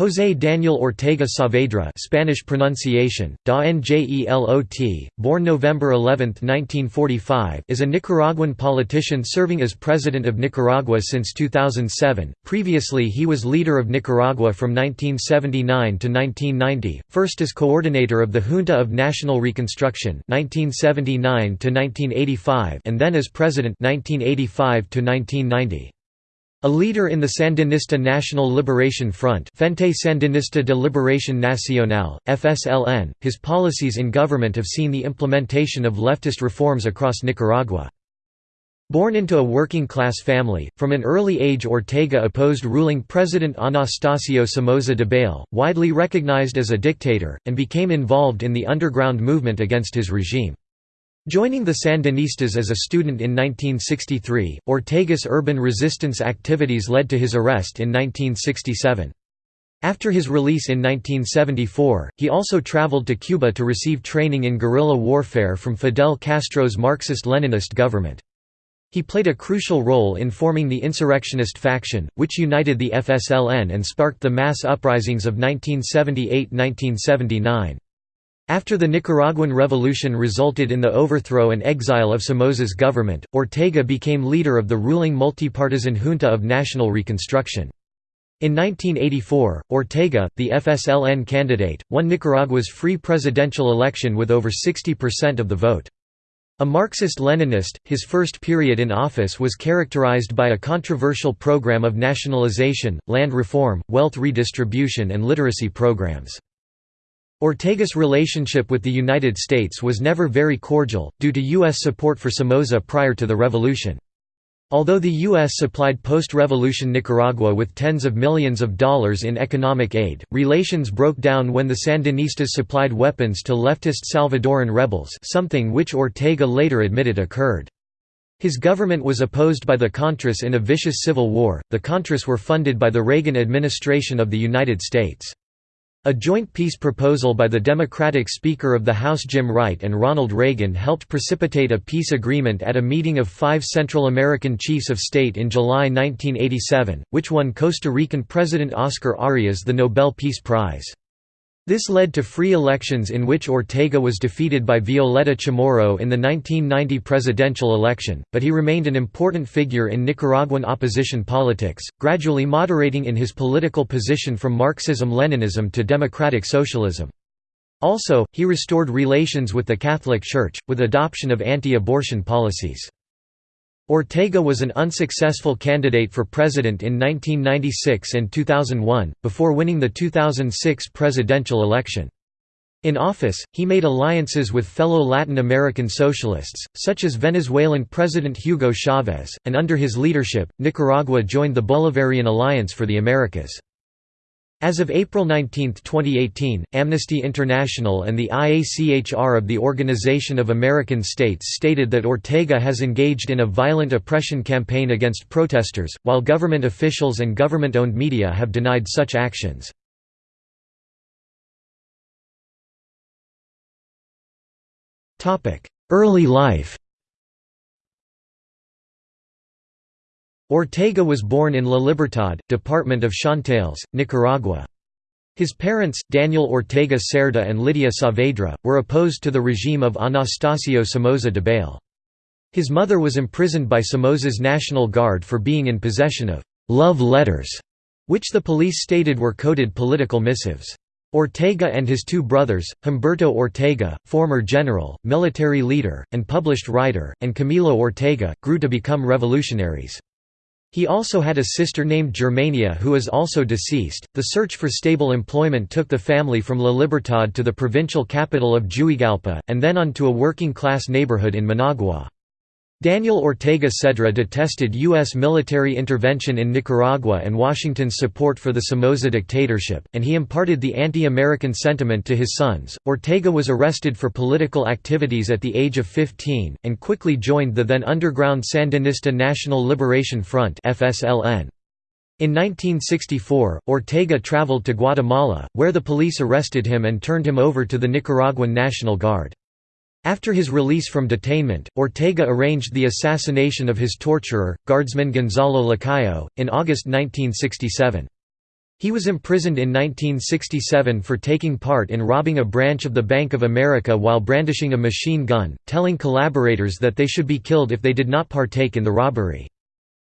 José Daniel Ortega Saavedra Spanish pronunciation, Da Njelot, born November 11, 1945 is a Nicaraguan politician serving as President of Nicaragua since 2007. Previously he was leader of Nicaragua from 1979 to 1990, first as coordinator of the Junta of National Reconstruction 1979 to 1985 and then as President 1985 to 1990. A leader in the Sandinista National Liberation Front Frente Sandinista de Liberación Nacional, FSLN, his policies in government have seen the implementation of leftist reforms across Nicaragua. Born into a working-class family, from an early age Ortega opposed ruling President Anastasio Somoza Debayle, widely recognized as a dictator, and became involved in the underground movement against his regime. Joining the Sandinistas as a student in 1963, Ortega's urban resistance activities led to his arrest in 1967. After his release in 1974, he also traveled to Cuba to receive training in guerrilla warfare from Fidel Castro's Marxist-Leninist government. He played a crucial role in forming the insurrectionist faction, which united the FSLN and sparked the mass uprisings of 1978–1979. After the Nicaraguan Revolution resulted in the overthrow and exile of Somoza's government, Ortega became leader of the ruling multipartisan Junta of National Reconstruction. In 1984, Ortega, the FSLN candidate, won Nicaragua's free presidential election with over 60% of the vote. A Marxist-Leninist, his first period in office was characterized by a controversial program of nationalization, land reform, wealth redistribution and literacy programs. Ortega's relationship with the United States was never very cordial, due to U.S. support for Somoza prior to the revolution. Although the U.S. supplied post-revolution Nicaragua with tens of millions of dollars in economic aid, relations broke down when the Sandinistas supplied weapons to leftist Salvadoran rebels something which Ortega later admitted occurred. His government was opposed by the Contras in a vicious civil war. The Contras were funded by the Reagan administration of the United States. A joint peace proposal by the Democratic Speaker of the House Jim Wright and Ronald Reagan helped precipitate a peace agreement at a meeting of five Central American chiefs of state in July 1987, which won Costa Rican President Oscar Arias the Nobel Peace Prize. This led to free elections in which Ortega was defeated by Violeta Chamorro in the 1990 presidential election, but he remained an important figure in Nicaraguan opposition politics, gradually moderating in his political position from Marxism-Leninism to democratic socialism. Also, he restored relations with the Catholic Church, with adoption of anti-abortion policies. Ortega was an unsuccessful candidate for president in 1996 and 2001, before winning the 2006 presidential election. In office, he made alliances with fellow Latin American socialists, such as Venezuelan President Hugo Chavez, and under his leadership, Nicaragua joined the Bolivarian Alliance for the Americas. As of April 19, 2018, Amnesty International and the IACHR of the Organization of American States stated that Ortega has engaged in a violent oppression campaign against protesters, while government officials and government-owned media have denied such actions. Early life Ortega was born in La Libertad, department of Chontales, Nicaragua. His parents, Daniel Ortega Cerda and Lydia Saavedra, were opposed to the regime of Anastasio Somoza Debayle. His mother was imprisoned by Somoza's National Guard for being in possession of «love letters», which the police stated were coded political missives. Ortega and his two brothers, Humberto Ortega, former general, military leader, and published writer, and Camilo Ortega, grew to become revolutionaries. He also had a sister named Germania who is also deceased. The search for stable employment took the family from La Libertad to the provincial capital of Juigalpa, and then on to a working class neighborhood in Managua. Daniel Ortega Cerda detested U.S. military intervention in Nicaragua and Washington's support for the Somoza dictatorship, and he imparted the anti-American sentiment to his sons. Ortega was arrested for political activities at the age of 15, and quickly joined the then underground Sandinista National Liberation Front (FSLN). In 1964, Ortega traveled to Guatemala, where the police arrested him and turned him over to the Nicaraguan National Guard. After his release from detainment, Ortega arranged the assassination of his torturer, guardsman Gonzalo Lacayo, in August 1967. He was imprisoned in 1967 for taking part in robbing a branch of the Bank of America while brandishing a machine gun, telling collaborators that they should be killed if they did not partake in the robbery.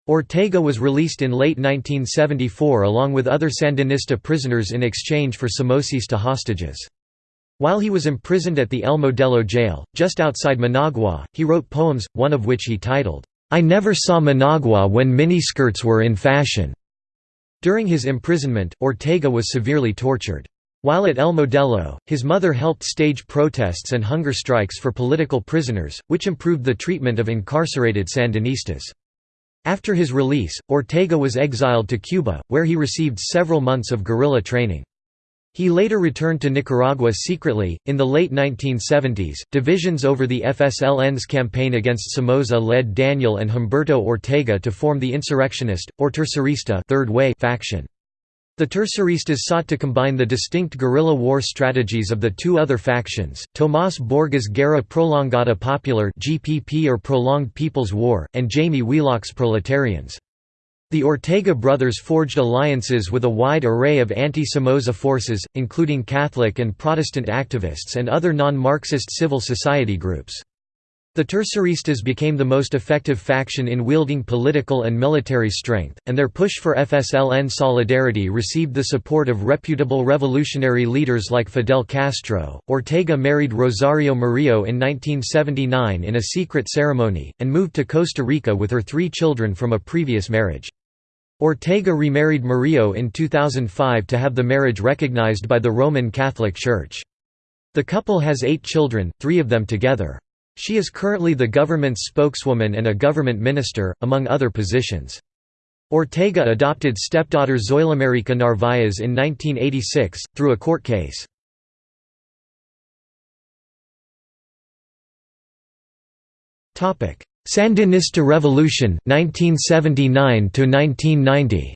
Ortega was released in late 1974 along with other Sandinista prisoners in exchange for Somocista hostages. While he was imprisoned at the El Modelo jail, just outside Managua, he wrote poems, one of which he titled, I Never Saw Managua When Miniskirts Were in Fashion. During his imprisonment, Ortega was severely tortured. While at El Modelo, his mother helped stage protests and hunger strikes for political prisoners, which improved the treatment of incarcerated Sandinistas. After his release, Ortega was exiled to Cuba, where he received several months of guerrilla training. He later returned to Nicaragua secretly. In the late 1970s, divisions over the FSLN's campaign against Somoza led Daniel and Humberto Ortega to form the insurrectionist, or Tercerista Third Way faction. The Terceristas sought to combine the distinct guerrilla war strategies of the two other factions, Tomás Borge's Guerra Prolongada Popular (GPP or Prolonged People's War) and Jaime Wheelock's Proletarians. The Ortega brothers forged alliances with a wide array of anti-Somoza forces, including Catholic and Protestant activists and other non-Marxist civil society groups. The Terceristas became the most effective faction in wielding political and military strength, and their push for FSLN solidarity received the support of reputable revolutionary leaders like Fidel Castro. Ortega married Rosario Murillo in 1979 in a secret ceremony, and moved to Costa Rica with her three children from a previous marriage. Ortega remarried Murillo in 2005 to have the marriage recognized by the Roman Catholic Church. The couple has eight children, three of them together. She is currently the government's spokeswoman and a government minister, among other positions. Ortega adopted stepdaughter Zoilamerica Narvaez in 1986, through a court case. Sandinista Revolution 1979 to 1990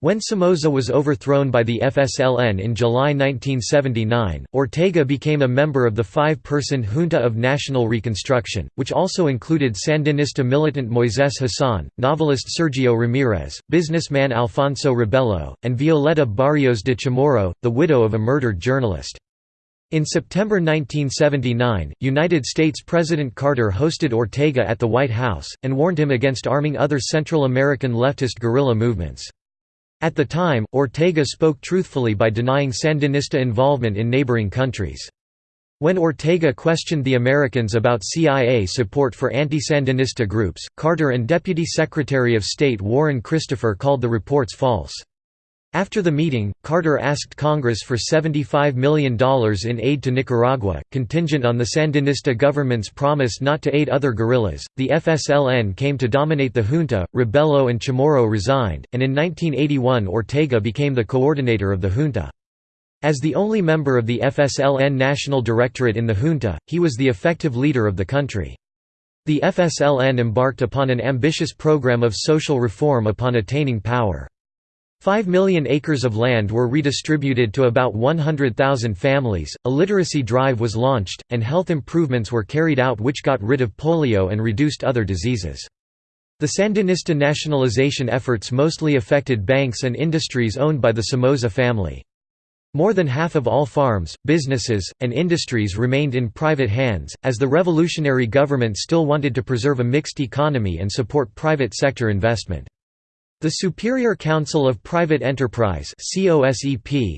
When Somoza was overthrown by the FSLN in July 1979, Ortega became a member of the five-person Junta of National Reconstruction, which also included Sandinista militant Moisés Hassan, novelist Sergio Ramirez, businessman Alfonso Robelo, and Violeta Barrios de Chamorro, the widow of a murdered journalist. In September 1979, United States President Carter hosted Ortega at the White House, and warned him against arming other Central American leftist guerrilla movements. At the time, Ortega spoke truthfully by denying Sandinista involvement in neighboring countries. When Ortega questioned the Americans about CIA support for anti-Sandinista groups, Carter and Deputy Secretary of State Warren Christopher called the reports false. After the meeting, Carter asked Congress for $75 million in aid to Nicaragua, contingent on the Sandinista government's promise not to aid other guerrillas. The FSLN came to dominate the junta, Robelo and Chamorro resigned, and in 1981 Ortega became the coordinator of the junta. As the only member of the FSLN National Directorate in the junta, he was the effective leader of the country. The FSLN embarked upon an ambitious program of social reform upon attaining power. Five million acres of land were redistributed to about 100,000 families, a literacy drive was launched, and health improvements were carried out which got rid of polio and reduced other diseases. The Sandinista nationalization efforts mostly affected banks and industries owned by the Somoza family. More than half of all farms, businesses, and industries remained in private hands, as the revolutionary government still wanted to preserve a mixed economy and support private sector investment. The Superior Council of Private Enterprise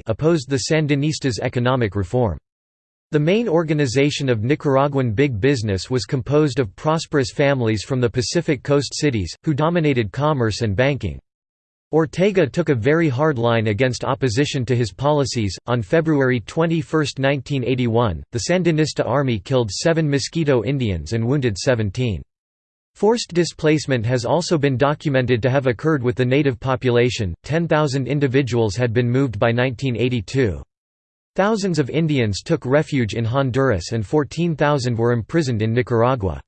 opposed the Sandinistas' economic reform. The main organization of Nicaraguan big business was composed of prosperous families from the Pacific Coast cities, who dominated commerce and banking. Ortega took a very hard line against opposition to his policies. On February 21, 1981, the Sandinista army killed seven Miskito Indians and wounded 17. Forced displacement has also been documented to have occurred with the native population, 10,000 individuals had been moved by 1982. Thousands of Indians took refuge in Honduras and 14,000 were imprisoned in Nicaragua.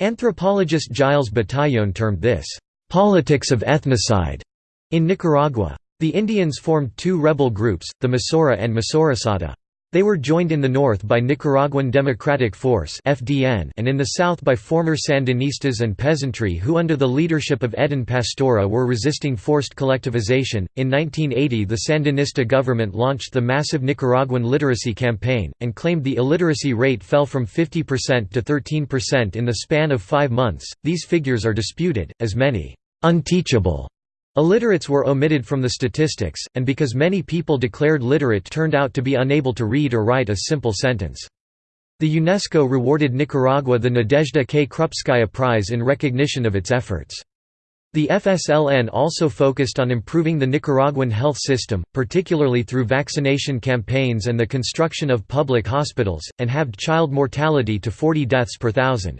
Anthropologist Giles Bataillon termed this, "...politics of ethnocide." In Nicaragua. The Indians formed two rebel groups, the Misura and Misurasata. They were joined in the north by Nicaraguan Democratic Force (FDN) and in the south by former Sandinistas and peasantry who under the leadership of Edén Pastora were resisting forced collectivization. In 1980, the Sandinista government launched the massive Nicaraguan literacy campaign and claimed the illiteracy rate fell from 50% to 13% in the span of 5 months. These figures are disputed as many unteachable Illiterates were omitted from the statistics, and because many people declared literate turned out to be unable to read or write a simple sentence. The UNESCO rewarded Nicaragua the Nadezhda K. Krupskaya Prize in recognition of its efforts. The FSLN also focused on improving the Nicaraguan health system, particularly through vaccination campaigns and the construction of public hospitals, and halved child mortality to 40 deaths per thousand.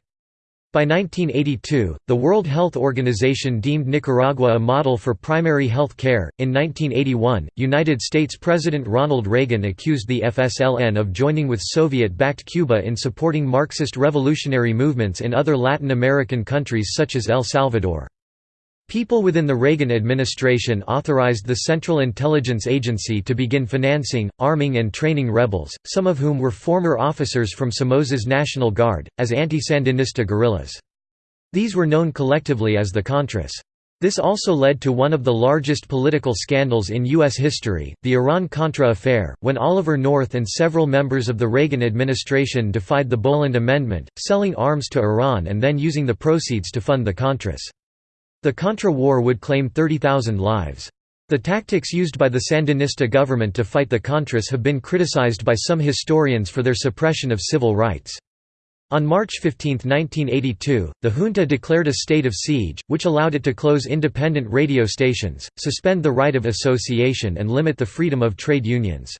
By 1982, the World Health Organization deemed Nicaragua a model for primary health care. In 1981, United States President Ronald Reagan accused the FSLN of joining with Soviet backed Cuba in supporting Marxist revolutionary movements in other Latin American countries such as El Salvador. People within the Reagan administration authorized the Central Intelligence Agency to begin financing, arming and training rebels, some of whom were former officers from Somoza's National Guard, as anti-Sandinista guerrillas. These were known collectively as the Contras. This also led to one of the largest political scandals in U.S. history, the Iran-Contra affair, when Oliver North and several members of the Reagan administration defied the Boland Amendment, selling arms to Iran and then using the proceeds to fund the Contras. The Contra War would claim 30,000 lives. The tactics used by the Sandinista government to fight the Contras have been criticized by some historians for their suppression of civil rights. On March 15, 1982, the junta declared a state of siege, which allowed it to close independent radio stations, suspend the right of association and limit the freedom of trade unions.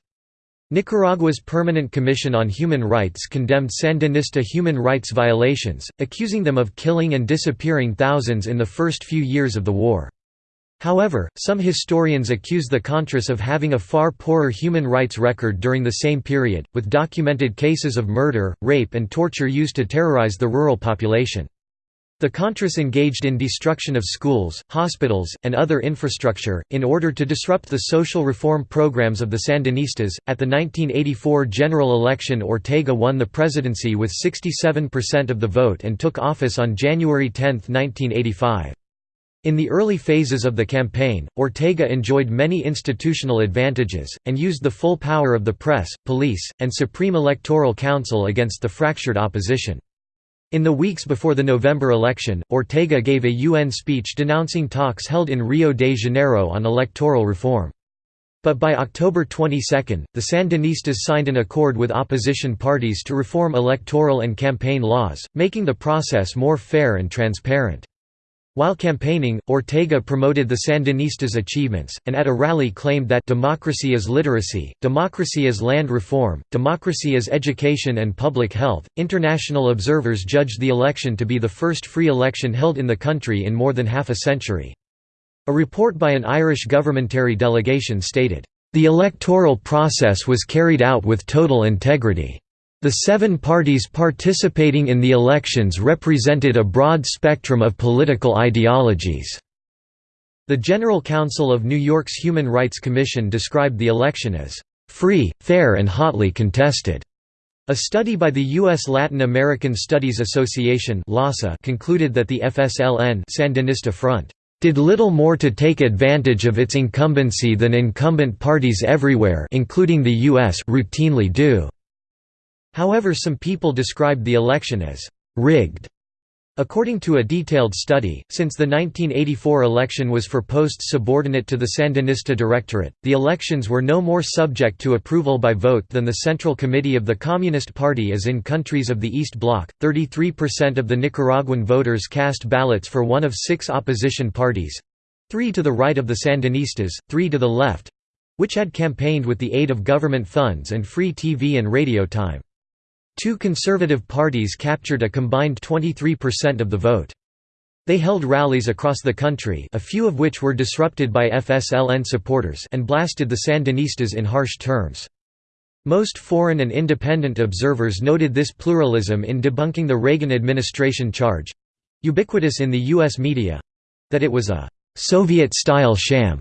Nicaragua's Permanent Commission on Human Rights condemned Sandinista human rights violations, accusing them of killing and disappearing thousands in the first few years of the war. However, some historians accuse the Contras of having a far poorer human rights record during the same period, with documented cases of murder, rape and torture used to terrorize the rural population. The Contras engaged in destruction of schools, hospitals, and other infrastructure, in order to disrupt the social reform programs of the Sandinistas. At the 1984 general election, Ortega won the presidency with 67% of the vote and took office on January 10, 1985. In the early phases of the campaign, Ortega enjoyed many institutional advantages, and used the full power of the press, police, and Supreme Electoral Council against the fractured opposition. In the weeks before the November election, Ortega gave a UN speech denouncing talks held in Rio de Janeiro on electoral reform. But by October 22, the Sandinistas signed an accord with opposition parties to reform electoral and campaign laws, making the process more fair and transparent. While campaigning, Ortega promoted the Sandinistas' achievements, and at a rally claimed that democracy is literacy, democracy is land reform, democracy is education and public health. International observers judged the election to be the first free election held in the country in more than half a century. A report by an Irish governmentary delegation stated, The electoral process was carried out with total integrity. The seven parties participating in the elections represented a broad spectrum of political ideologies. The General Counsel of New York's Human Rights Commission described the election as free, fair and hotly contested. A study by the U.S. Latin American Studies Association concluded that the FSLN Sandinista Front did little more to take advantage of its incumbency than incumbent parties everywhere including the U.S. routinely do. However some people described the election as «rigged». According to a detailed study, since the 1984 election was for posts subordinate to the Sandinista Directorate, the elections were no more subject to approval by vote than the Central Committee of the Communist Party is in countries of the East Bloc. 33% of the Nicaraguan voters cast ballots for one of six opposition parties three to the right of the Sandinistas, three to the left which had campaigned with the aid of government funds and free TV and radio time. Two conservative parties captured a combined 23% of the vote. They held rallies across the country a few of which were disrupted by FSLN supporters and blasted the Sandinistas in harsh terms. Most foreign and independent observers noted this pluralism in debunking the Reagan administration charge—ubiquitous in the U.S. media—that it was a «Soviet-style sham»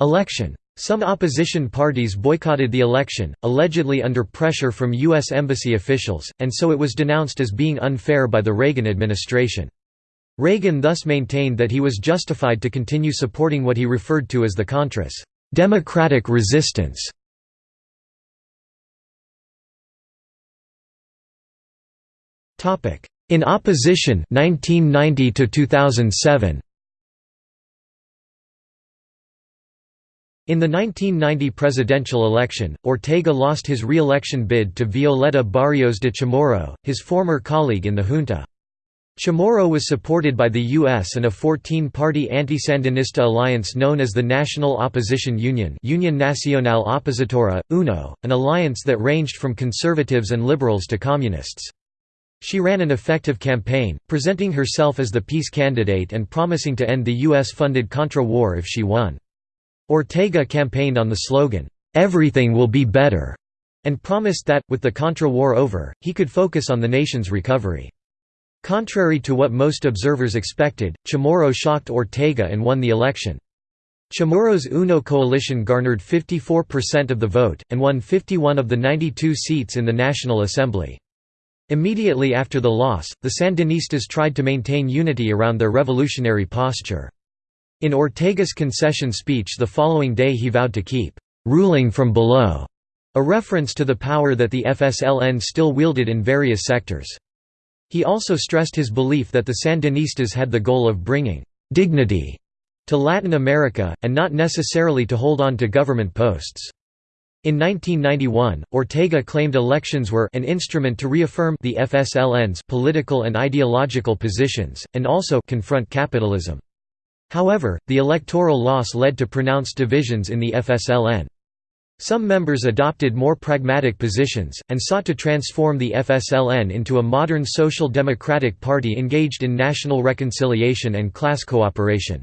election. Some opposition parties boycotted the election, allegedly under pressure from U.S. embassy officials, and so it was denounced as being unfair by the Reagan administration. Reagan thus maintained that he was justified to continue supporting what he referred to as the Contras democratic resistance. In opposition 1990 to 2007 In the 1990 presidential election, Ortega lost his re-election bid to Violeta Barrios de Chamorro, his former colleague in the junta. Chamorro was supported by the U.S. and a 14-party anti-Sandinista alliance known as the National Opposition Union Union Nacional Opositora, UNO, an alliance that ranged from conservatives and liberals to communists. She ran an effective campaign, presenting herself as the peace candidate and promising to end the U.S.-funded Contra war if she won. Ortega campaigned on the slogan, "'Everything will be better' and promised that, with the Contra War over, he could focus on the nation's recovery. Contrary to what most observers expected, Chamorro shocked Ortega and won the election. Chamorro's UNO coalition garnered 54% of the vote, and won 51 of the 92 seats in the National Assembly. Immediately after the loss, the Sandinistas tried to maintain unity around their revolutionary posture. In Ortega's concession speech the following day he vowed to keep «ruling from below», a reference to the power that the FSLN still wielded in various sectors. He also stressed his belief that the Sandinistas had the goal of bringing «dignity» to Latin America, and not necessarily to hold on to government posts. In 1991, Ortega claimed elections were an instrument to reaffirm the FSLN's political and ideological positions, and also confront capitalism. However, the electoral loss led to pronounced divisions in the FSLN. Some members adopted more pragmatic positions, and sought to transform the FSLN into a modern social democratic party engaged in national reconciliation and class cooperation.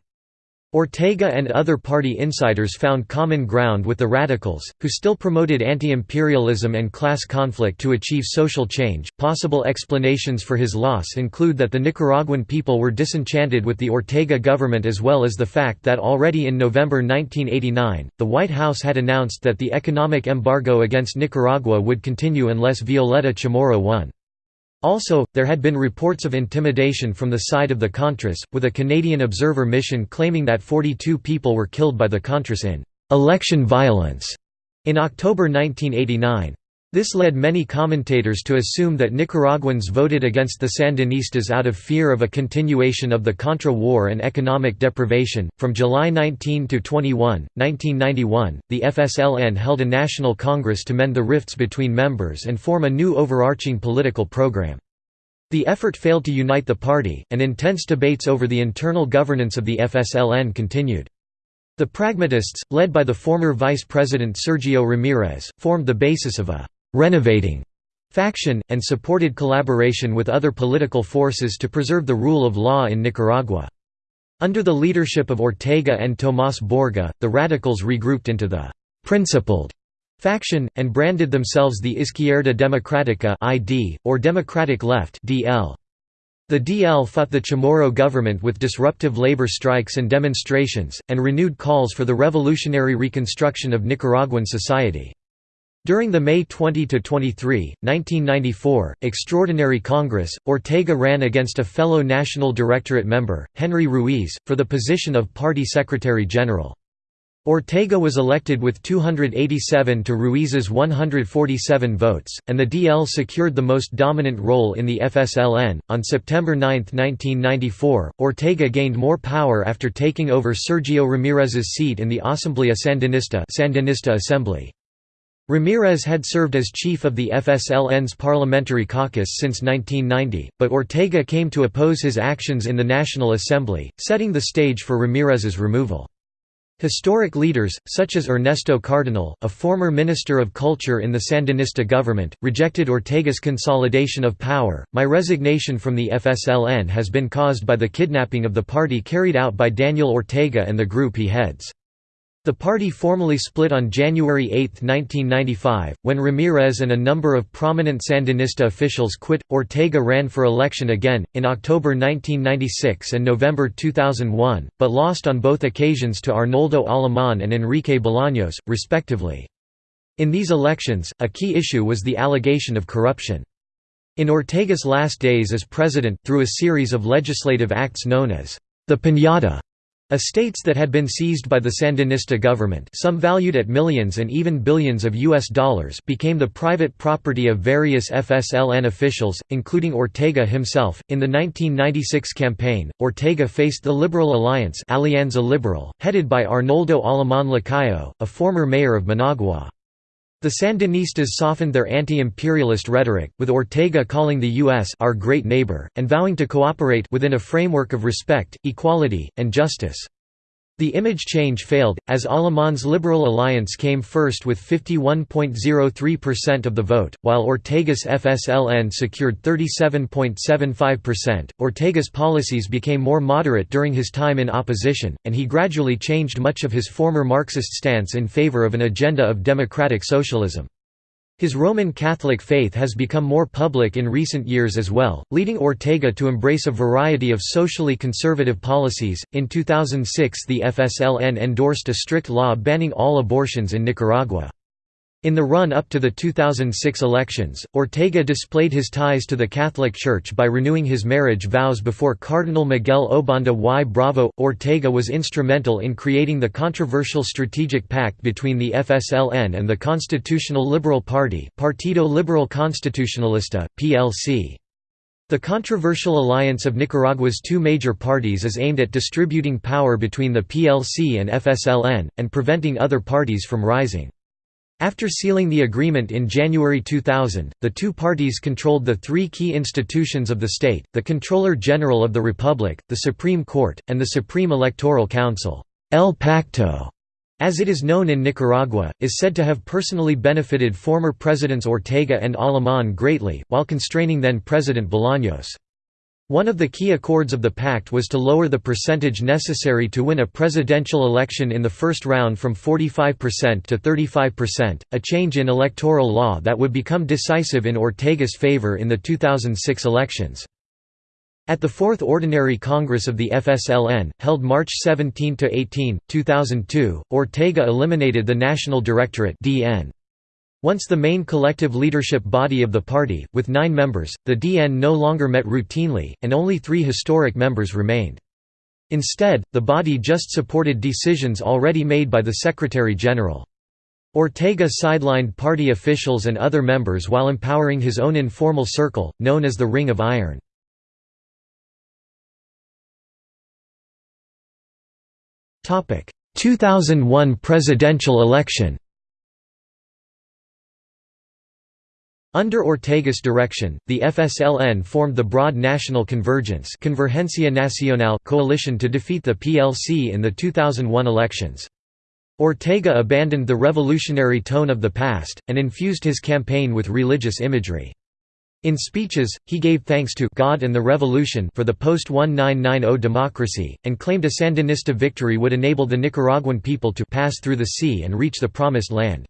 Ortega and other party insiders found common ground with the radicals, who still promoted anti-imperialism and class conflict to achieve social change. Possible explanations for his loss include that the Nicaraguan people were disenchanted with the Ortega government as well as the fact that already in November 1989, the White House had announced that the economic embargo against Nicaragua would continue unless Violeta Chamorro won. Also, there had been reports of intimidation from the side of the Contras, with a Canadian observer mission claiming that 42 people were killed by the Contras in «election violence» in October 1989. This led many commentators to assume that Nicaraguans voted against the Sandinistas out of fear of a continuation of the Contra War and economic deprivation. From July 19 to 21, 1991, the FSLN held a national congress to mend the rifts between members and form a new overarching political program. The effort failed to unite the party, and intense debates over the internal governance of the FSLN continued. The Pragmatists, led by the former Vice President Sergio Ramirez, formed the basis of a «renovating» faction, and supported collaboration with other political forces to preserve the rule of law in Nicaragua. Under the leadership of Ortega and Tomás Borge, the radicals regrouped into the «principled» faction, and branded themselves the Izquierda Democrática ID, or Democratic Left DL. The DL fought the Chamorro government with disruptive labor strikes and demonstrations, and renewed calls for the revolutionary reconstruction of Nicaraguan society. During the May 20–23, 1994, Extraordinary Congress, Ortega ran against a fellow National Directorate member, Henry Ruiz, for the position of Party Secretary-General. Ortega was elected with 287 to Ruiz's 147 votes, and the DL secured the most dominant role in the FSLN. On September 9, 1994, Ortega gained more power after taking over Sergio Ramirez's seat in the Asamblea Sandinista, Sandinista Assembly. Ramirez had served as chief of the FSLN's parliamentary caucus since 1990, but Ortega came to oppose his actions in the National Assembly, setting the stage for Ramirez's removal. Historic leaders, such as Ernesto Cardenal, a former Minister of Culture in the Sandinista government, rejected Ortega's consolidation of power. My resignation from the FSLN has been caused by the kidnapping of the party carried out by Daniel Ortega and the group he heads. The party formally split on January 8, 1995, when Ramirez and a number of prominent Sandinista officials quit. Ortega ran for election again, in October 1996 and November 2001, but lost on both occasions to Arnoldo Alemán and Enrique Bolaños, respectively. In these elections, a key issue was the allegation of corruption. In Ortega's last days as president, through a series of legislative acts known as the Piñata, Estates that had been seized by the Sandinista government some valued at millions and even billions of US dollars became the private property of various FSLN officials, including Ortega himself. In the 1996 campaign, Ortega faced the Liberal Alliance Alianza Liberal, headed by Arnoldo Alemán Lacayo, a former mayor of Managua. The Sandinistas softened their anti-imperialist rhetoric, with Ortega calling the U.S. our great neighbor, and vowing to cooperate within a framework of respect, equality, and justice. The image change failed, as Alemán's Liberal Alliance came first with 51.03% of the vote, while Ortega's FSLN secured 37.75%. Ortega's policies became more moderate during his time in opposition, and he gradually changed much of his former Marxist stance in favor of an agenda of democratic socialism. His Roman Catholic faith has become more public in recent years as well, leading Ortega to embrace a variety of socially conservative policies. In 2006, the FSLN endorsed a strict law banning all abortions in Nicaragua. In the run-up to the 2006 elections, Ortega displayed his ties to the Catholic Church by renewing his marriage vows before Cardinal Miguel Obando y Bravo. Ortega was instrumental in creating the controversial strategic pact between the FSLN and the Constitutional Liberal Party Partido Liberal Constitucionalista, PLC. The controversial alliance of Nicaragua's two major parties is aimed at distributing power between the PLC and FSLN, and preventing other parties from rising. After sealing the agreement in January 2000, the two parties controlled the three key institutions of the state, the Controller General of the Republic, the Supreme Court, and the Supreme Electoral Council. El Pacto, as it is known in Nicaragua, is said to have personally benefited former Presidents Ortega and Alemán greatly, while constraining then-President Bolaños. One of the key accords of the pact was to lower the percentage necessary to win a presidential election in the first round from 45% to 35%, a change in electoral law that would become decisive in Ortega's favor in the 2006 elections. At the Fourth Ordinary Congress of the FSLN, held March 17–18, 2002, Ortega eliminated the National Directorate DN. Once the main collective leadership body of the party, with nine members, the DN no longer met routinely, and only three historic members remained. Instead, the body just supported decisions already made by the Secretary-General. Ortega sidelined party officials and other members while empowering his own informal circle, known as the Ring of Iron. Topic: 2001 presidential election. Under Ortega's direction, the FSLN formed the Broad National Convergence Convergencia Nacional coalition to defeat the PLC in the 2001 elections. Ortega abandoned the revolutionary tone of the past, and infused his campaign with religious imagery. In speeches, he gave thanks to God and the revolution for the post-1990 democracy, and claimed a Sandinista victory would enable the Nicaraguan people to pass through the sea and reach the Promised Land.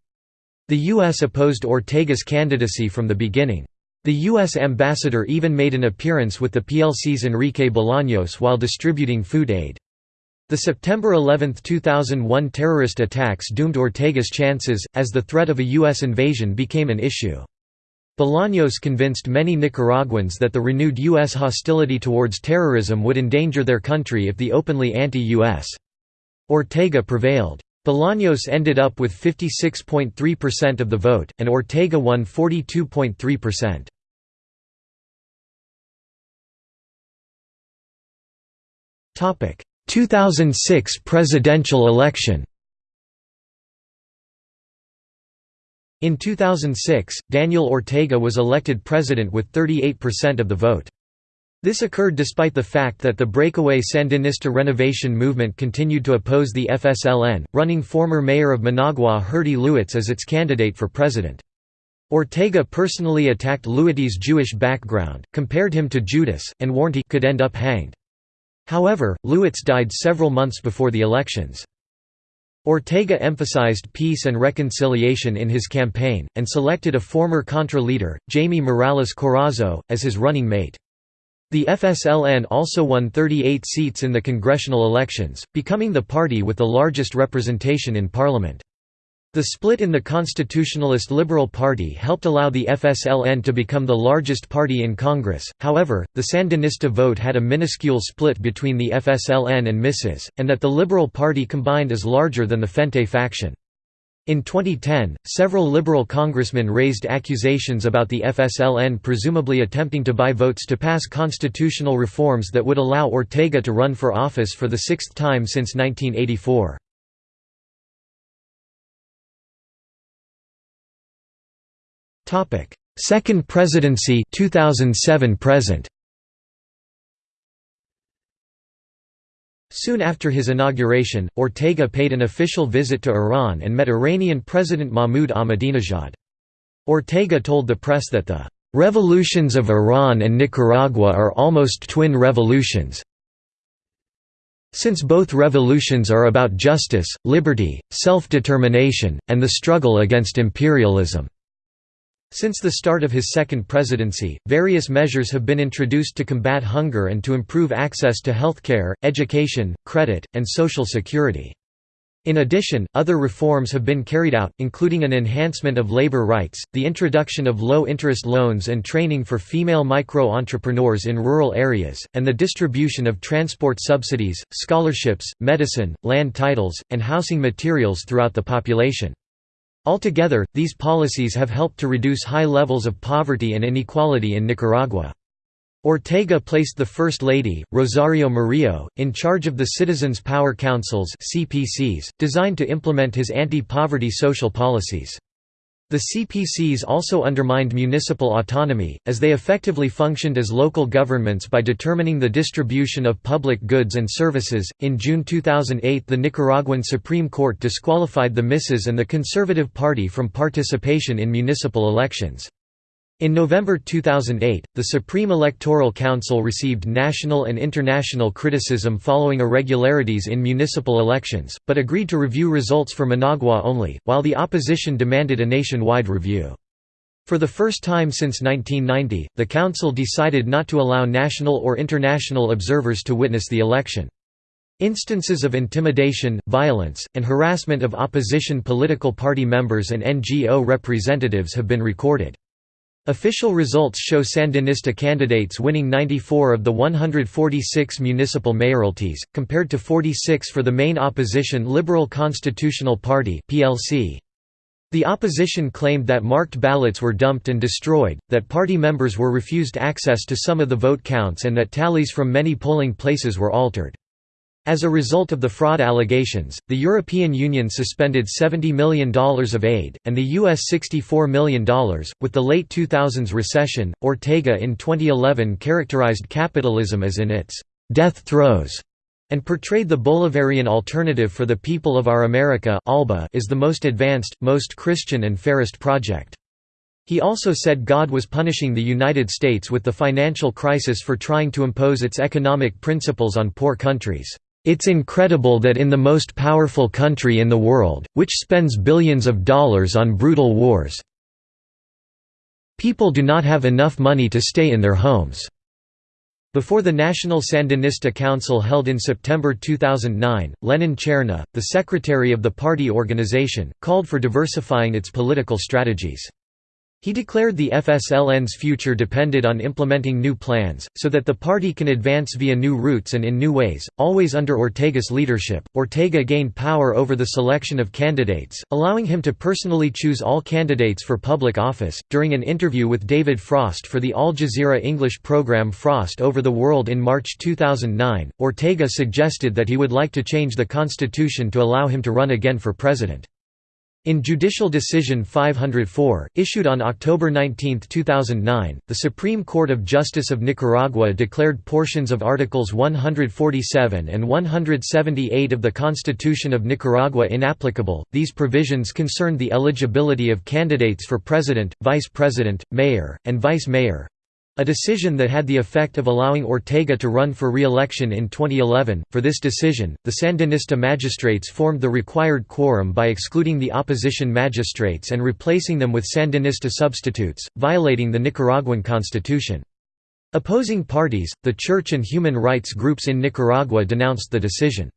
The U.S. opposed Ortega's candidacy from the beginning. The U.S. ambassador even made an appearance with the PLC's Enrique Bolaños while distributing food aid. The September 11, 2001 terrorist attacks doomed Ortega's chances, as the threat of a U.S. invasion became an issue. Bolaños convinced many Nicaraguans that the renewed U.S. hostility towards terrorism would endanger their country if the openly anti-U.S. Ortega prevailed. Bolaños ended up with 56.3% of the vote, and Ortega won 42.3%. Topic: 2006 presidential election. In 2006, Daniel Ortega was elected president with 38% of the vote. This occurred despite the fact that the breakaway Sandinista renovation movement continued to oppose the FSLN, running former mayor of Managua Herty Lewites as its candidate for president. Ortega personally attacked Lewites' Jewish background, compared him to Judas, and warned he could end up hanged. However, Lewites died several months before the elections. Ortega emphasized peace and reconciliation in his campaign, and selected a former Contra leader, Jaime Morales Carazo, as his running mate. The FSLN also won 38 seats in the congressional elections, becoming the party with the largest representation in parliament. The split in the Constitutionalist Liberal Party helped allow the FSLN to become the largest party in Congress, however, the Sandinista vote had a minuscule split between the FSLN and MISES, and that the Liberal Party combined is larger than the Frente faction. In 2010, several Liberal congressmen raised accusations about the FSLN presumably attempting to buy votes to pass constitutional reforms that would allow Ortega to run for office for the sixth time since 1984. Topic: Second Presidency 2007 present. Soon after his inauguration, Ortega paid an official visit to Iran and met Iranian President Mahmoud Ahmadinejad. Ortega told the press that the "...revolutions of Iran and Nicaragua are almost twin revolutions since both revolutions are about justice, liberty, self-determination, and the struggle against imperialism." Since the start of his second presidency, various measures have been introduced to combat hunger and to improve access to healthcare, education, credit, and social security. In addition, other reforms have been carried out, including an enhancement of labor rights, the introduction of low-interest loans and training for female micro-entrepreneurs in rural areas, and the distribution of transport subsidies, scholarships, medicine, land titles, and housing materials throughout the population. Altogether, these policies have helped to reduce high levels of poverty and inequality in Nicaragua. Ortega placed the First Lady, Rosario Murillo, in charge of the Citizens Power Councils designed to implement his anti-poverty social policies. The CPCs also undermined municipal autonomy, as they effectively functioned as local governments by determining the distribution of public goods and services. In June 2008, the Nicaraguan Supreme Court disqualified the MISES and the Conservative Party from participation in municipal elections. In November 2008, the Supreme Electoral Council received national and international criticism following irregularities in municipal elections, but agreed to review results for Managua only, while the opposition demanded a nationwide review. For the first time since 1990, the Council decided not to allow national or international observers to witness the election. Instances of intimidation, violence, and harassment of opposition political party members and NGO representatives have been recorded. Official results show Sandinista candidates winning 94 of the 146 municipal mayoralties, compared to 46 for the main opposition Liberal Constitutional Party The opposition claimed that marked ballots were dumped and destroyed, that party members were refused access to some of the vote counts and that tallies from many polling places were altered. As a result of the fraud allegations, the European Union suspended $70 million of aid, and the U.S. $64 million. With the late 2000s recession, Ortega in 2011 characterized capitalism as in its death throes and portrayed the Bolivarian alternative for the people of our America ALBA is the most advanced, most Christian and fairest project. He also said God was punishing the United States with the financial crisis for trying to impose its economic principles on poor countries. It's incredible that in the most powerful country in the world, which spends billions of dollars on brutal wars, people do not have enough money to stay in their homes." Before the National Sandinista Council held in September 2009, Lenin Cerna, the secretary of the party organization, called for diversifying its political strategies. He declared the FSLN's future depended on implementing new plans, so that the party can advance via new routes and in new ways, always under Ortega's leadership. Ortega gained power over the selection of candidates, allowing him to personally choose all candidates for public office. During an interview with David Frost for the Al Jazeera English program Frost Over the World in March 2009, Ortega suggested that he would like to change the constitution to allow him to run again for president. In Judicial Decision 504, issued on October 19, 2009, the Supreme Court of Justice of Nicaragua declared portions of Articles 147 and 178 of the Constitution of Nicaragua inapplicable. These provisions concerned the eligibility of candidates for president, vice president, mayor, and vice mayor A decision that had the effect of allowing Ortega to run for re-election in 2011. For this decision, the Sandinista magistrates formed the required quorum by excluding the opposition magistrates and replacing them with Sandinista substitutes, violating the Nicaraguan constitution. Opposing parties, the church and human rights groups in Nicaragua denounced the decision.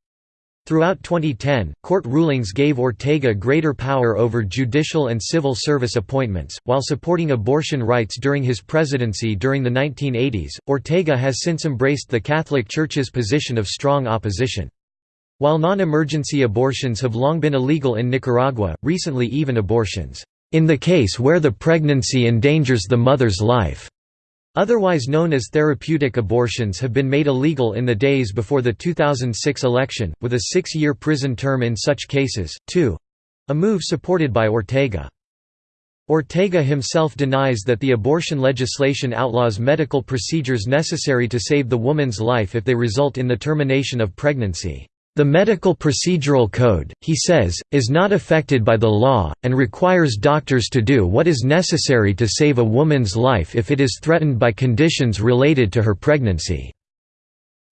Throughout 2010, court rulings gave Ortega greater power over judicial and civil service appointments. While supporting abortion rights during his presidency during the 1980s, Ortega has since embraced the Catholic Church's position of strong opposition. While non emergency abortions have long been illegal in Nicaragua, recently even abortions, in the case where the pregnancy endangers the mother's life, Otherwise known as therapeutic abortions have been made illegal in the days before the 2006 election, with a six-year prison term in such cases, too—a move supported by Ortega. Ortega himself denies that the abortion legislation outlaws medical procedures necessary to save the woman's life if they result in the termination of pregnancy. The Medical Procedural Code, he says, is not affected by the law, and requires doctors to do what is necessary to save a woman's life if it is threatened by conditions related to her pregnancy.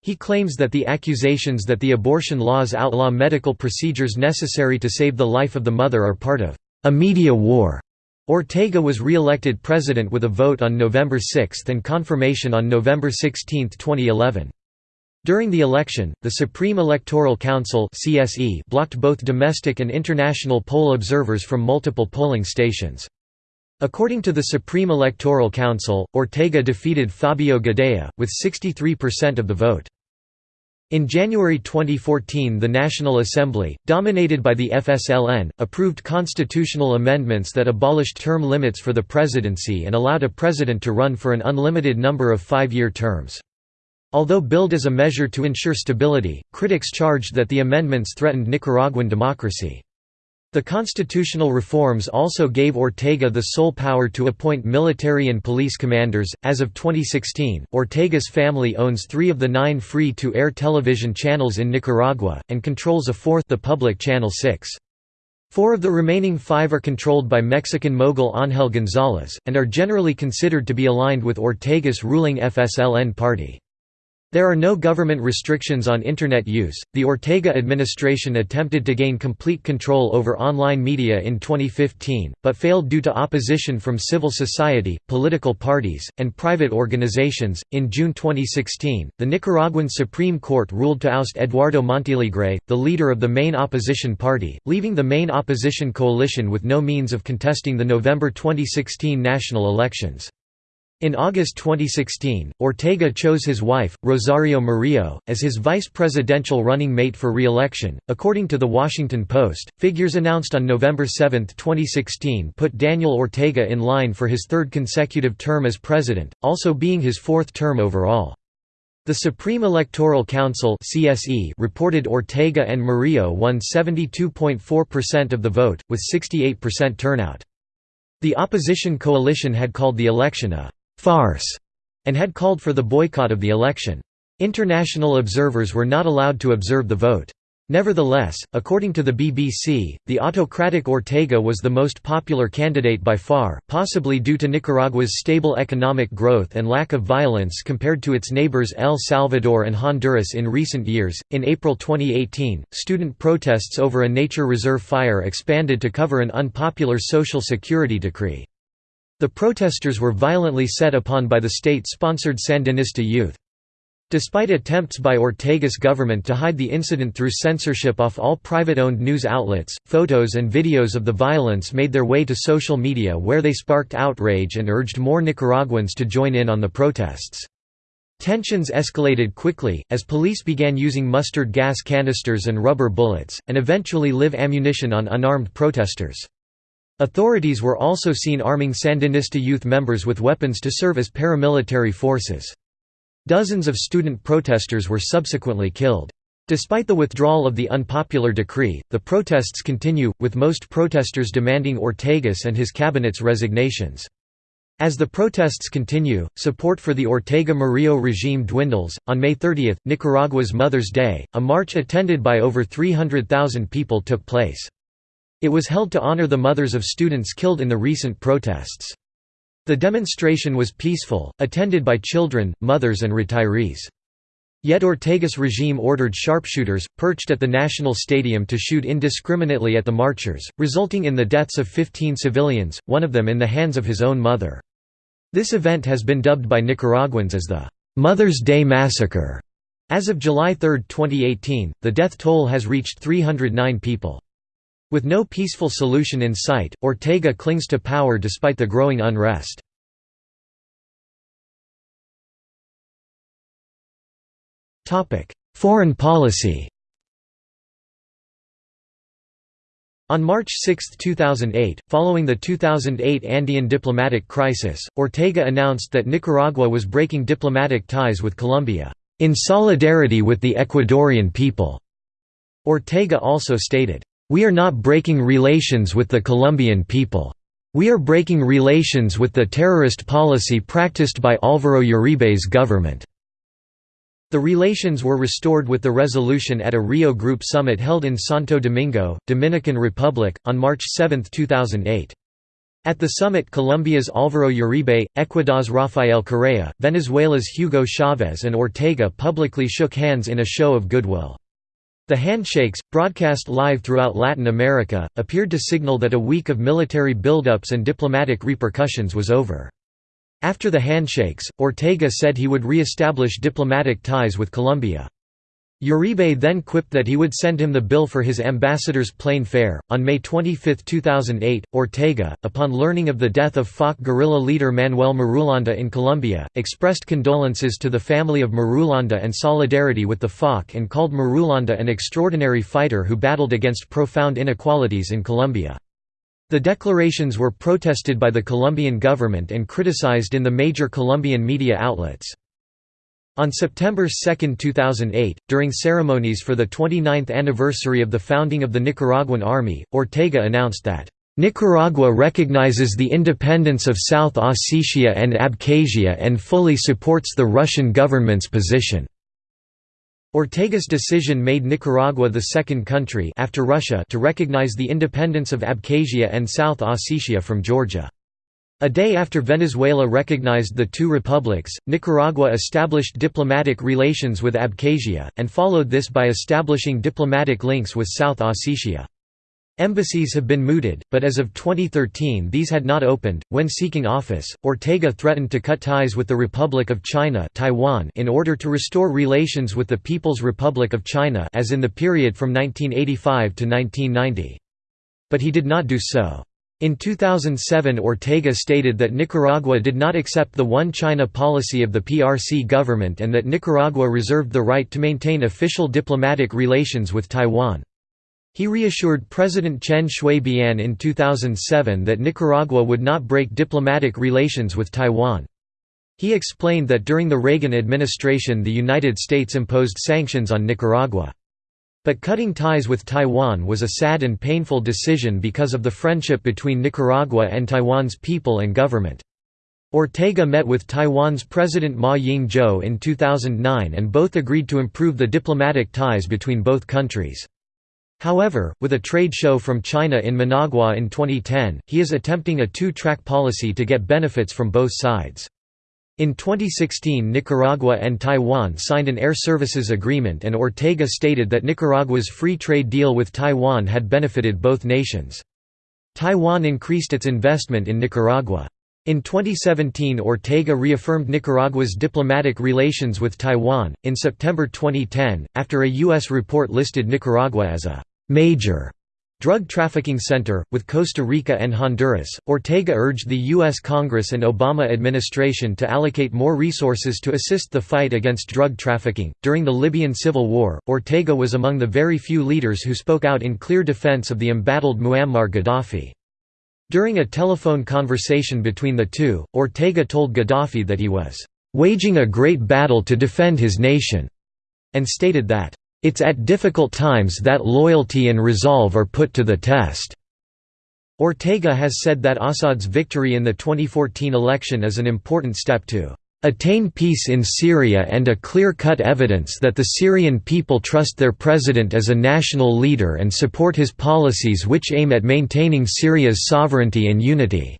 He claims that the accusations that the abortion laws outlaw medical procedures necessary to save the life of the mother are part of a media war. Ortega was re-elected president with a vote on November 6 and confirmation on November 16, 2011. During the election, the Supreme Electoral Council (CSE) blocked both domestic and international poll observers from multiple polling stations. According to the Supreme Electoral Council, Ortega defeated Fabio Gadea, with 63% of the vote. In January 2014 the National Assembly, dominated by the FSLN, approved constitutional amendments that abolished term limits for the presidency and allowed a president to run for an unlimited number of five-year terms. Although billed as a measure to ensure stability, critics charged that the amendments threatened Nicaraguan democracy. The constitutional reforms also gave Ortega the sole power to appoint military and police commanders. As of 2016, Ortega's family owns three of the nine free to air television channels in Nicaragua, and controls a fourth, the public Channel 6. Four of the remaining five are controlled by Mexican mogul Ángel González, and are generally considered to be aligned with Ortega's ruling FSLN party. There are no government restrictions on Internet use. The Ortega administration attempted to gain complete control over online media in 2015, but failed due to opposition from civil society, political parties, and private organizations. In June 2016, the Nicaraguan Supreme Court ruled to oust Eduardo Montealegre, the leader of the main opposition party, leaving the main opposition coalition with no means of contesting the November 2016 national elections. In August 2016, Ortega chose his wife, Rosario Murillo, as his vice presidential running mate for re-election. According to The Washington Post, figures announced on November 7, 2016 put Daniel Ortega in line for his third consecutive term as president, also being his fourth term overall. The Supreme Electoral Council (CSE) reported Ortega and Murillo won 72.4% of the vote with 68% turnout. The opposition coalition had called the election a farce, and had called for the boycott of the election. International observers were not allowed to observe the vote. Nevertheless, according to the BBC, the autocratic Ortega was the most popular candidate by far, possibly due to Nicaragua's stable economic growth and lack of violence compared to its neighbors El Salvador and Honduras in recent years. In April 2018, student protests over a nature reserve fire expanded to cover an unpopular Social Security decree. The protesters were violently set upon by the state-sponsored Sandinista youth. Despite attempts by Ortega's government to hide the incident through censorship off all private-owned news outlets, photos and videos of the violence made their way to social media where they sparked outrage and urged more Nicaraguans to join in on the protests. Tensions escalated quickly, as police began using mustard gas canisters and rubber bullets, and eventually live ammunition on unarmed protesters. Authorities were also seen arming Sandinista youth members with weapons to serve as paramilitary forces. Dozens of student protesters were subsequently killed. Despite the withdrawal of the unpopular decree, the protests continue, with most protesters demanding Ortega's and his cabinet's resignations. As the protests continue, support for the Ortega Murillo regime dwindles. On May 30, Nicaragua's Mother's Day, a march attended by over 300,000 people took place. It was held to honor the mothers of students killed in the recent protests. The demonstration was peaceful, attended by children, mothers and retirees. Yet Ortega's regime ordered sharpshooters, perched at the National Stadium to shoot indiscriminately at the marchers, resulting in the deaths of 15 civilians, one of them in the hands of his own mother. This event has been dubbed by Nicaraguans as the Mother's Day Massacre. As of July 3, 2018, the death toll has reached 309 people. With no peaceful solution in sight, Ortega clings to power despite the growing unrest. Foreign policy On March 6, 2008, following the 2008 Andean diplomatic crisis, Ortega announced that Nicaragua was breaking diplomatic ties with Colombia, "...in solidarity with the Ecuadorian people." Ortega also stated, "...we are not breaking relations with the Colombian people. We are breaking relations with the terrorist policy practiced by Álvaro Uribe's government." The relations were restored with the resolution at a Rio Group summit held in Santo Domingo, Dominican Republic, on March 7, 2008. At the summit Colombia's Álvaro Uribe, Ecuador's Rafael Correa, Venezuela's Hugo Chavez and Ortega publicly shook hands in a show of goodwill. The handshakes, broadcast live throughout Latin America, appeared to signal that a week of military buildups and diplomatic repercussions was over. After the handshakes, Ortega said he would re-establish diplomatic ties with Colombia. Uribe then quipped that he would send him the bill for his ambassador's plane fare. On May 25, 2008, Ortega, upon learning of the death of FARC guerrilla leader Manuel Marulanda in Colombia, expressed condolences to the family of Marulanda and solidarity with the FARC and called Marulanda an extraordinary fighter who battled against profound inequalities in Colombia. The declarations were protested by the Colombian government and criticized in the major Colombian media outlets. On September 2, 2008, during ceremonies for the 29th anniversary of the founding of the Nicaraguan Army, Ortega announced that, "...Nicaragua recognizes the independence of South Ossetia and Abkhazia and fully supports the Russian government's position." Ortega's decision made Nicaragua the second country after Russia to recognize the independence of Abkhazia and South Ossetia from Georgia. A day after Venezuela recognized the two republics, Nicaragua established diplomatic relations with Abkhazia, and followed this by establishing diplomatic links with South Ossetia. Embassies have been mooted, but as of 2013 these had not opened. When seeking office, Ortega threatened to cut ties with the Republic of China Taiwan in order to restore relations with the People's Republic of China as in the period from 1985 to 1990. But he did not do so. In 2007 Ortega stated that Nicaragua did not accept the One China policy of the PRC government and that Nicaragua reserved the right to maintain official diplomatic relations with Taiwan. He reassured President Chen Shui-bian in 2007 that Nicaragua would not break diplomatic relations with Taiwan. He explained that during the Reagan administration the United States imposed sanctions on Nicaragua. But cutting ties with Taiwan was a sad and painful decision because of the friendship between Nicaragua and Taiwan's people and government. Ortega met with Taiwan's President Ma Ying-jeou in 2009 and both agreed to improve the diplomatic ties between both countries. However, with a trade show from China in Managua in 2010, he is attempting a two-track policy to get benefits from both sides. In 2016 Nicaragua and Taiwan signed an air services agreement and Ortega stated that Nicaragua's free trade deal with Taiwan had benefited both nations. Taiwan increased its investment in Nicaragua. In 2017 Ortega reaffirmed Nicaragua's diplomatic relations with Taiwan. In September 2010, after a U.S. report listed Nicaragua as a major drug trafficking center, with Costa Rica and Honduras, Ortega urged the U.S. Congress and Obama administration to allocate more resources to assist the fight against drug trafficking. During the Libyan civil war, Ortega was among the very few leaders who spoke out in clear defense of the embattled Muammar Gaddafi. During a telephone conversation between the two, Ortega told Gaddafi that he was "...waging a great battle to defend his nation," and stated that, it's at difficult times that loyalty and resolve are put to the test." Ortega has said that Assad's victory in the 2014 election is an important step to attain peace in Syria and a clear-cut evidence that the Syrian people trust their president as a national leader and support his policies which aim at maintaining Syria's sovereignty and unity."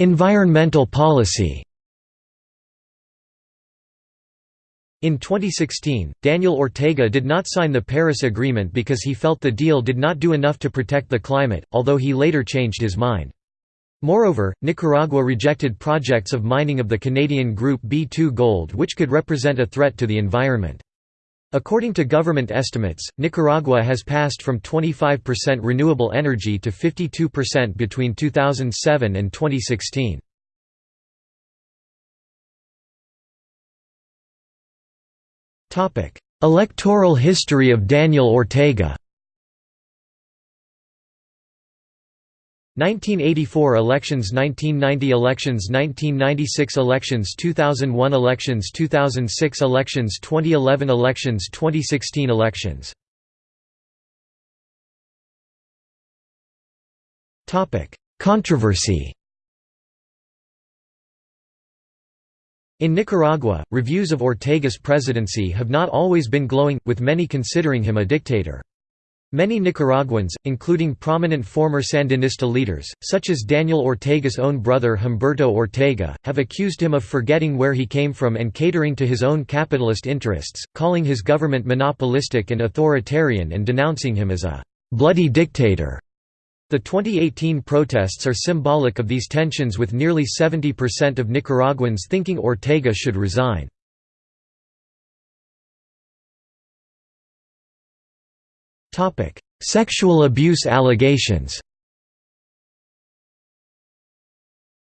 Environmental policy In 2016, Daniel Ortega did not sign the Paris Agreement because he felt the deal did not do enough to protect the climate, although he later changed his mind. Moreover, Nicaragua rejected projects of mining of the Canadian group B2 Gold which could represent a threat to the environment. According to government estimates, Nicaragua has passed from 25% renewable energy to 52% between 2007 and 2016. Electoral history of Daniel Ortega 1984 elections 1990 elections 1996 elections 2001 elections 2006 elections 2011 elections 2016 elections Topic Controversy In Nicaragua, reviews of Ortega's presidency have not always been glowing, with many considering him a dictator. Many Nicaraguans, including prominent former Sandinista leaders, such as Daniel Ortega's own brother Humberto Ortega, have accused him of forgetting where he came from and catering to his own capitalist interests, calling his government monopolistic and authoritarian and denouncing him as a «bloody dictator». The 2018 protests are symbolic of these tensions with nearly 70% of Nicaraguans thinking Ortega should resign. Sexual abuse allegations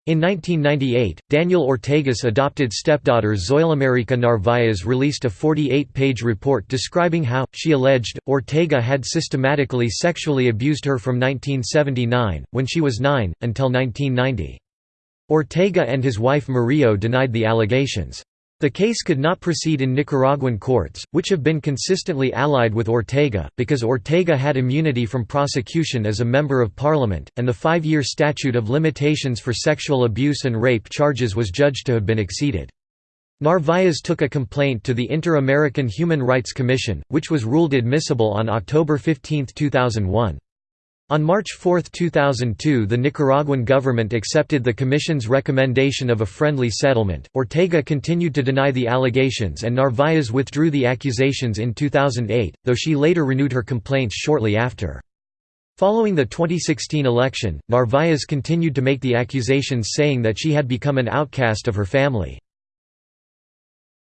In 1998, Daniel Ortega's adopted stepdaughter Zoilamerica Narvaez released a 48-page report describing how, she alleged, Ortega had systematically sexually abused her from 1979, when she was nine, until 1990. Ortega and his wife Murillo denied the allegations. The case could not proceed in Nicaraguan courts, which have been consistently allied with Ortega, because Ortega had immunity from prosecution as a member of parliament, and the five-year statute of limitations for sexual abuse and rape charges was judged to have been exceeded. Narvaez took a complaint to the Inter-American Human Rights Commission, which was ruled admissible on October 15, 2001. On March 4, 2002, the Nicaraguan government accepted the Commission's recommendation of a friendly settlement. Ortega continued to deny the allegations and Narvaez withdrew the accusations in 2008, though she later renewed her complaints shortly after. Following the 2016 election, Narvaez continued to make the accusations saying that she had become an outcast of her family.